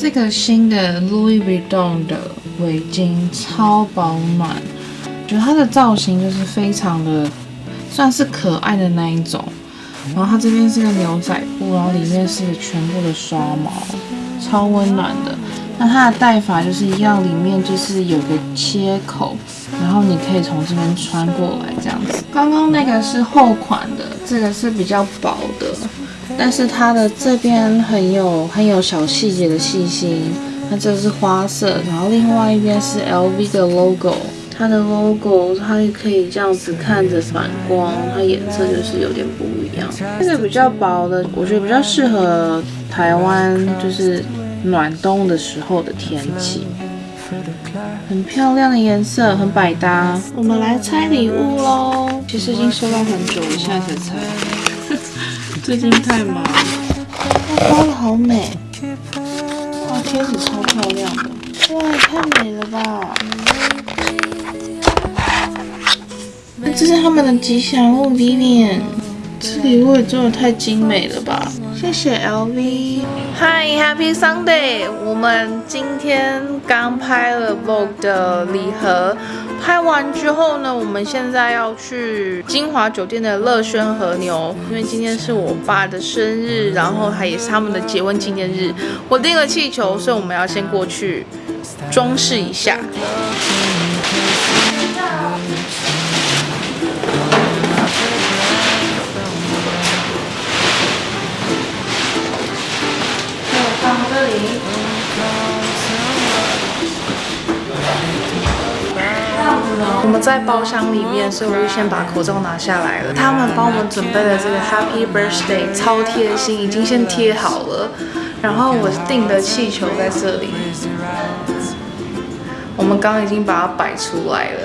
这个新的 Louis Vuitton 的围巾超保暖，觉得它的造型就是非常的算是可爱的那一种。然后它这边是个牛仔布，然后里面是全部的刷毛，超温暖的。那它的戴法就是一样，里面就是有个切口，然后你可以从这边穿过来这样子。刚刚那个是厚款的，这个是比较薄的。但是它的这边很有很有小细节的细心，那这是花色，然后另外一边是 LV 的 logo，它的 logo 它也可以这样子看着反光，它颜色就是有点不一样。这个比较薄的，我觉得比较适合台湾，就是暖冬的时候的天气，很漂亮的颜色，很百搭。我们来拆礼物喽，其实已经收到很久了，现在才拆。最近太忙，包的好美，哇，贴纸超漂亮的，哇，太美了吧！这是他们的吉祥物 Vivian，这礼物也做的太精美了吧！谢谢 LV，Hi，Happy Sunday！我们今天刚拍了 Vogue 的礼盒。拍完之后呢，我们现在要去金华酒店的乐轩和牛，因为今天是我爸的生日，然后还也是他们的结婚纪念日。我订了气球，所以我们要先过去装饰一下。我们在包厢里面，所以我就先把口罩拿下来了。他们帮我们准备的这个 Happy Birthday 超贴心，已经先贴好了。然后我订的气球在这里，我们刚刚已经把它摆出来了。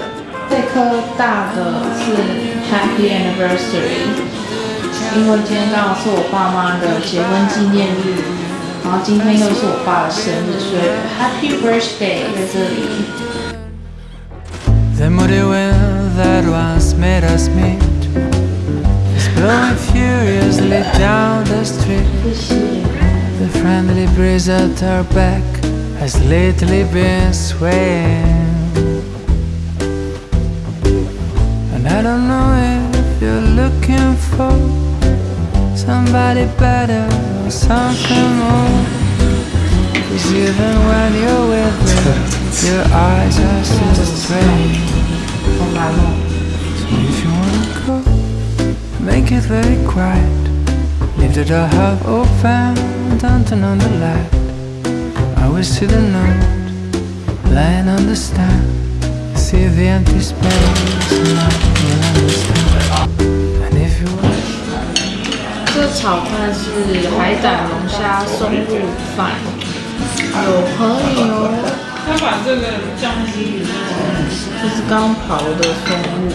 这颗大的是 Happy Anniversary，因为今天刚好是我爸妈的结婚纪念日，然后今天又是我爸的生日，所以 Happy Birthday 在这里。The muddy wind that once made us meet. Is blowing furiously down the street. The friendly breeze at our back Has lately been swaying. And I don't know if you're looking for Somebody better or something more Cause even when you're with me Your eyes are still strange so if you wanna go, make it very quiet. Leave the door half open, don't turn on the light. I will see the note lying on the stand. See the empty space, and I will understand. And if you want. 这炒饭是海胆龙虾松露饭， 有可以哦。他把这个酱汁，这是刚刨的松露，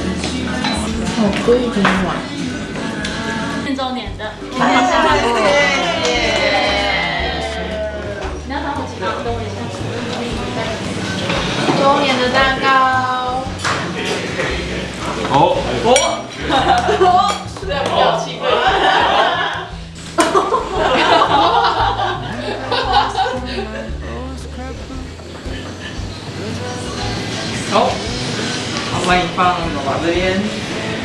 好贵一碗。一周年的，谢谢。你要当我几个周年周年的蛋糕。哦哦，哦，这样比好，欢迎放爸爸这边。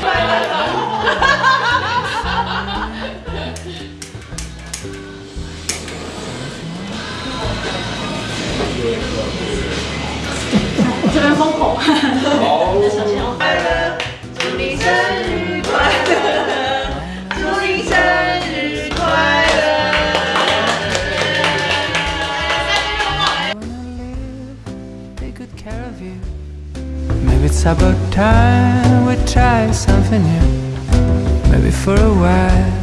这边封口。好。Maybe it's about time we try something new. Maybe for a while